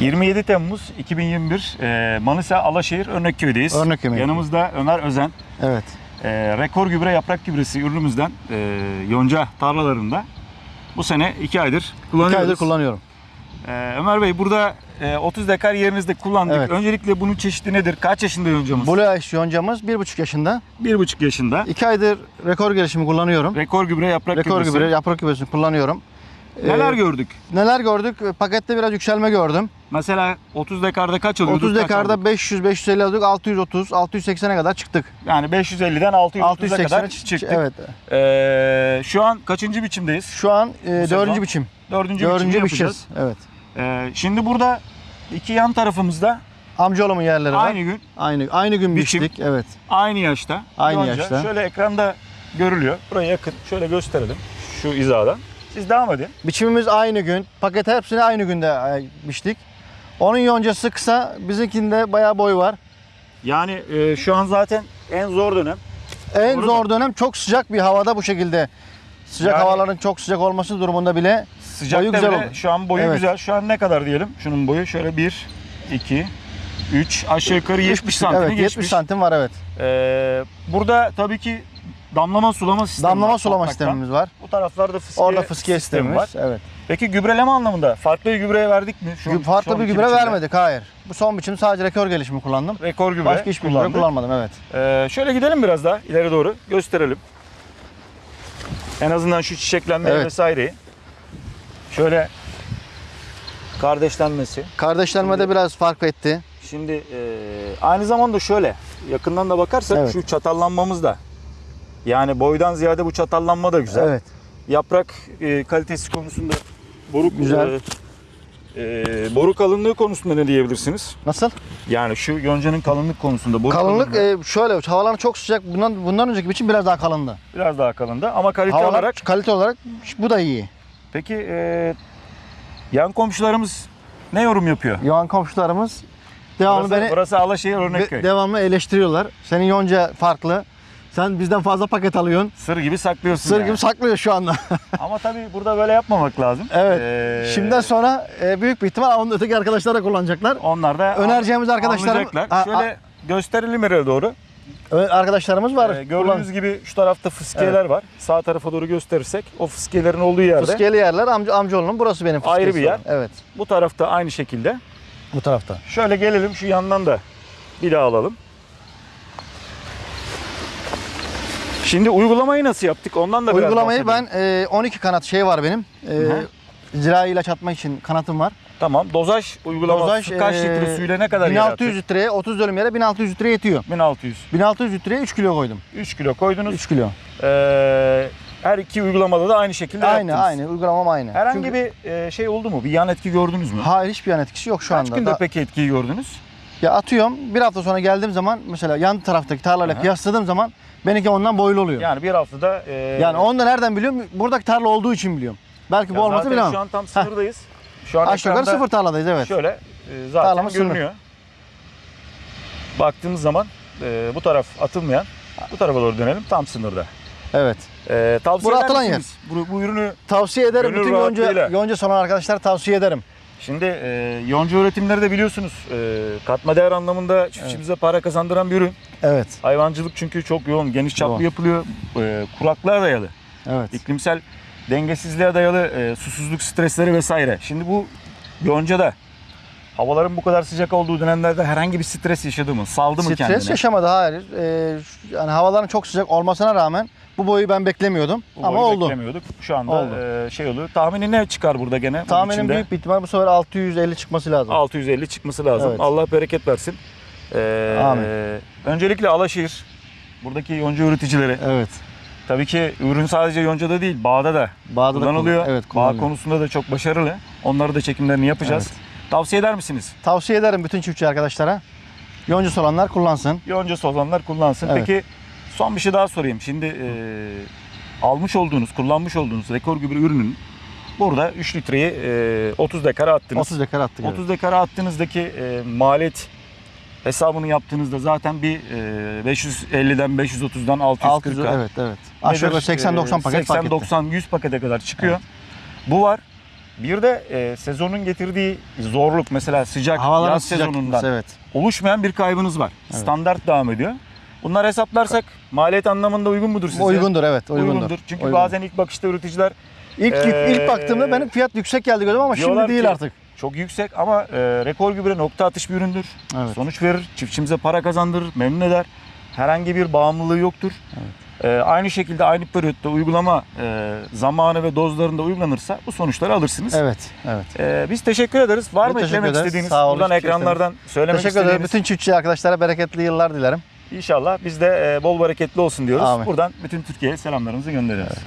27 Temmuz 2021 e, Manisa Alaşehir Örnekköy'deyiz. Örnekköy. Yanımızda Ömer Özen. Evet. E, rekor gübre yaprak gübresi ürünümüzden e, yonca tarlalarında bu sene 2 aydır kullanıyoruz. İki aydır kullanıyorum. E, Ömer Bey burada e, 30 dekar yerinizde kullandık. Evet. Öncelikle bunun çeşidi nedir? Kaç yaşında yoncamız? Blue Ice yoncamız 1,5 yaşında. 1,5 yaşında. 2 aydır rekor gelişimi kullanıyorum. Rekor gübre yaprak Rekor gübresi. gübre, yaprak gübresini kullanıyorum. Neler Ee, gördük? Neler gördük? Pakette biraz yükselme gördüm. Mesela 30 dekarda kaç alıyorduk? 30 kaç dekarda aldık? 500 550 aldık. 630 680'e kadar çıktık. Yani 550'den 630'a kadar 680'e çıktık. Evet. Ee, şu an kaçıncı biçimdeyiz? Şu an e, dördüncü biçim. Dördüncü, Dördüncü biçeceğiz. yapacağız. Evet. Ee, şimdi burada iki yan tarafımızda Amcaoğlumun yerleri var. aynı gün, Aynı aynı gün Biçim. biçtik. Evet. aynı yaşta. Aynı yonca. yaşta. Şöyle ekranda görülüyor. Buraya yakın. Şöyle gösterelim. Şu hizadan. Siz devam edin. Biçimimiz aynı gün. Paket hepsini aynı günde e, biçtik. Onun yoncası kısa, bizimkinde bayağı boy var. Yani e, şu an zaten en zor dönem. En Doğru zor dönem çok sıcak bir havada bu şekilde. Sıcak Yani- havaların çok sıcak olması durumunda bile Sıcakta Boyu güzel oldu. şu an boyu Evet. güzel. Şu an ne kadar diyelim? Şunun boyu şöyle 1, 2, 3 aşağı yukarı 70 santimi evet, geçmiş. 70 santim var evet. Ee, burada tabii ki damlama sulama sistemi Damlama var sulama topraktan. sistemimiz var. Bu taraflarda fıskiye, Orada fıskiye sistemi var. Evet. Peki gübreleme anlamında farklı bir gübreye verdik mi? Şu, Farklı şu bir gübre biçimde? vermedik hayır. Bu son biçim sadece rekor gelişimi kullandım. Rekor gübre Başka hiçbir gübre kullanmadım evet. Ee, şöyle gidelim biraz daha ileri doğru gösterelim. En azından şu çiçeklenmeyi Evet. vesaireyi. Şöyle kardeşlenmesi. Kardeşlenmede biraz fark etti. Şimdi e, aynı zamanda şöyle yakından da bakarsak Evet. şu çatallanmamız da yani boydan ziyade bu çatallanma da güzel. Evet. Yaprak e, kalitesi konusunda boruk Güzel. e, e, boru kalınlığı konusunda ne diyebilirsiniz? Nasıl? Yani şu yoncanın kalınlık konusunda boru Kalınlık kalınlığı e, şöyle havalar çok sıcak. Bundan bundan önceki biçim biraz daha kalındı. biraz daha kalındı ama kalite Havalar olarak kalite olarak bu da iyi. peki e, yan komşularımız ne yorum yapıyor? Yoğan komşularımız devamlı Burası, beni burası Alaşehir Örnekköy. de- devamlı eleştiriyorlar. Senin yonca farklı. Sen bizden fazla paket alıyorsun. Sır gibi saklıyorsun Sır yani. gibi saklıyor şu anda. Ama tabii burada böyle yapmamak lazım. evet. Ee, Şimdiden sonra e, büyük bir ihtimal onun öteki arkadaşlar da kullanacaklar. onlar da Önereceğimiz arkadaşlarım- anlayacaklar. A- a- Şöyle gösterelim nereye doğru. Arkadaşlarımız var. Ee, gördüğünüz gibi şu tarafta fıskiyeler var. Sağ tarafa doğru gösterirsek o fıskiyelerin olduğu yerde. Fıskiyeli yerler amca amcaoğlunun burası benim Ayrı fıskiyesi bir yer. Evet. Bu tarafta aynı şekilde. Bu tarafta. Şöyle gelelim şu yandan da bir daha alalım. Şimdi uygulamayı nasıl yaptık? Ondan da biraz Uygulamayı ben e, 12 kanat şey var benim. E, Hı. zirai ilaç atmak için kanatım var. Tamam. Dozaj uygulaması Dozaj, kaç e, litre suyla ne kadar yer 1600 attık? litreye 30 dönüm yere 1600 litre yetiyor. 1600. 1600 litreye 3 kilo koydum. 3 kilo koydunuz. 3 kilo. Ee, her iki uygulamada da aynı şekilde Aynı yaptınız. aynı uygulamam aynı. Herhangi Çünkü- bir e, şey oldu mu? Bir yan etki gördünüz mü? Hayır hiçbir yan etkisi yok şu Kaç anda. günde Da- peki etkiyi gördünüz? Ya atıyorum bir hafta sonra geldiğim zaman mesela yan taraftaki tarlayla Aha. kıyasladığım zaman benimki ondan boylu oluyor. Yani, Yani bir haftada... E, onu da nereden biliyorum? Buradaki tarla olduğu için biliyorum. Belki ya bu olmasa bilemem. şu an tam sınırdayız. Şu an Aşağı yukarı sıfır tarladayız evet. Şöyle e, zaten Tarlamız sınır. görünüyor. Baktığımız zaman e, bu taraf atılmayan, bu tarafa doğru dönelim tam sınırda. Evet. E, tavsiye Bura eder atılan misiniz? Bu, bu ürünü Tavsiye ederim. Bütün yonca, yonca salan arkadaşlar tavsiye ederim. Şimdi e, yonca üretimleri de biliyorsunuz e, katma değer anlamında çiftçimize para kazandıran bir ürün. Evet. Hayvancılık çünkü çok yoğun, geniş çaplı Yoğun. yapılıyor. E, kuraklığa dayalı, Evet. iklimsel dengesizliğe dayalı e, susuzluk stresleri vesaire. Şimdi bu yoncada havaların bu kadar sıcak olduğu dönemlerde herhangi bir stres yaşadı mı? Saldı mı Stres kendine? yaşamadı hayır. Ee, yani havaların çok sıcak olmasına rağmen bu boyu ben beklemiyordum Bu ama oldu. Beklemiyorduk. Şu anda Oldu. e, şey oluyor. Tahmini ne çıkar burada gene? Tahminim büyük bir ihtimal bu sefer 650 çıkması lazım. 650 çıkması lazım. Evet. Allah bereket versin. Ee, Amin. Öncelikle Alaşehir, buradaki yonca üreticileri. Evet. Tabii ki ürün sadece yoncada değil, bağda da Bağda da kullanılıyor. kullan- Evet Bağ kullanılıyor. konusunda da çok başarılı. Onları da çekimlerini yapacağız. Tavsiye eder misiniz? Tavsiye ederim bütün çiftçi arkadaşlara. Yoncusu olanlar kullansın. Yoncası olanlar kullansın. Evet. Peki son bir şey daha sorayım. Şimdi e, almış olduğunuz, kullanmış olduğunuz rekor gübre ürünün burada 3 litreyi e, 30 dekara attınız. 30 dekar attık. evet. 30 dekara attığınızdaki e, maliyet hesabını yaptığınızda zaten bir e, 550'den 530'dan 640'a 600 evet evet. Aşağı yukarı 80-90 paket fark etti. 80-90-100 pakete kadar çıkıyor. Bu var. Bir de e, sezonun getirdiği zorluk mesela sıcak Havaların yaz sıcak sezonundan evet. oluşmayan bir kaybınız var. Standart devam ediyor. Bunlar hesaplarsak maliyet anlamında uygun mudur sizce? Uygundur evet uygundur. Çünkü Uygun. bazen ilk bakışta üreticiler ilk Ee, ilk baktığımda benim fiyat yüksek geldi gördüm ama şimdi değil ki- artık. çok yüksek ama e, rekor gübre nokta atış bir üründür. Evet. Sonuç verir, çiftçimize para kazandırır, memnun eder. Herhangi bir bağımlılığı yoktur. E, aynı şekilde aynı periyotta uygulama e, zamanı ve dozlarında uygulanırsa bu sonuçları alırsınız. Evet, evet. E, biz teşekkür ederiz. Var mı teşekkür eklemek ederiz. istediğiniz? Sağ olun, Buradan şey ekranlardan söylemek Teşekkür ederim. istediğiniz? Bütün çiftçi arkadaşlara bereketli yıllar dilerim. İnşallah biz de e, bol bereketli olsun diyoruz. Amin. Buradan bütün Türkiye'ye selamlarımızı gönderiyoruz.